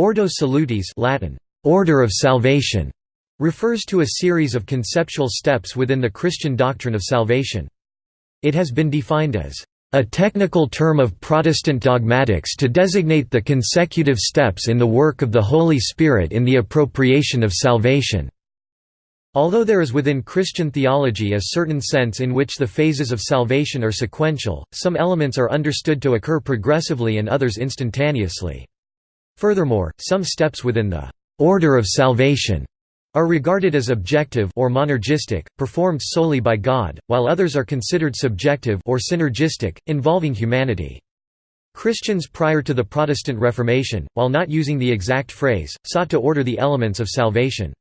Ordo Salutis Latin, Order of Salvation, refers to a series of conceptual steps within the Christian doctrine of salvation. It has been defined as a technical term of Protestant dogmatics to designate the consecutive steps in the work of the Holy Spirit in the appropriation of salvation. Although there is within Christian theology a certain sense in which the phases of salvation are sequential, some elements are understood to occur progressively and others instantaneously. Furthermore, some steps within the order of salvation are regarded as objective or monergistic, performed solely by God, while others are considered subjective or synergistic, involving humanity. Christians prior to the Protestant Reformation, while not using the exact phrase, sought to order the elements of salvation.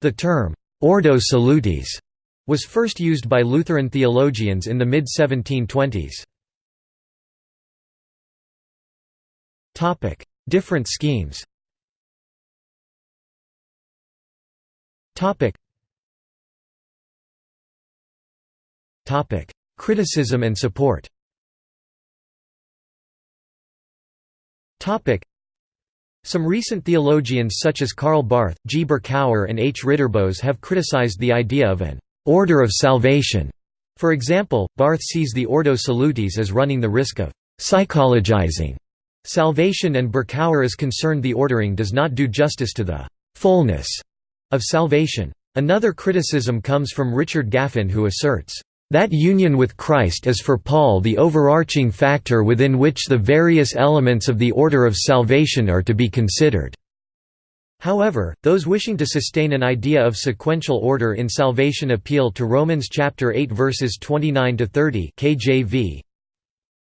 The term, ordo salutis, was first used by Lutheran theologians in the mid-1720s. Different schemes Criticism and support. Some recent theologians such as Karl Barth, G. Berkouwer and H. Ridderbos have criticized the idea of an «order of salvation». For example, Barth sees the Ordo Salutis as running the risk of «psychologizing» salvation and Berkouwer is concerned the ordering does not do justice to the «fullness» of salvation. Another criticism comes from Richard Gaffin who asserts, that union with Christ is for Paul the overarching factor within which the various elements of the order of salvation are to be considered." However, those wishing to sustain an idea of sequential order in salvation appeal to Romans chapter 8 verses 29 to 30 KJV.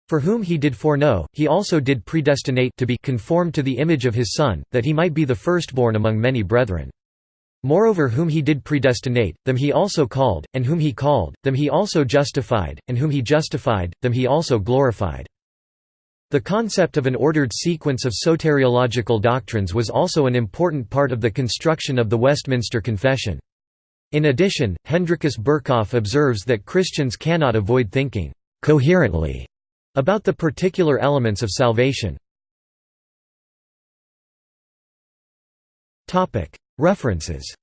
For whom he did foreknow, he also did predestinate to be conformed to the image of his Son, that he might be the firstborn among many brethren. Moreover whom he did predestinate, them he also called, and whom he called, them he also justified, and whom he justified, them he also glorified. The concept of an ordered sequence of soteriological doctrines was also an important part of the construction of the Westminster Confession. In addition, Hendrikus Berkhof observes that Christians cannot avoid thinking «coherently» about the particular elements of salvation. References.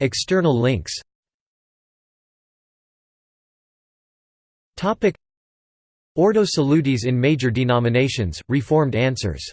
External links. Ordo Salutis in major denominations, Reformed answers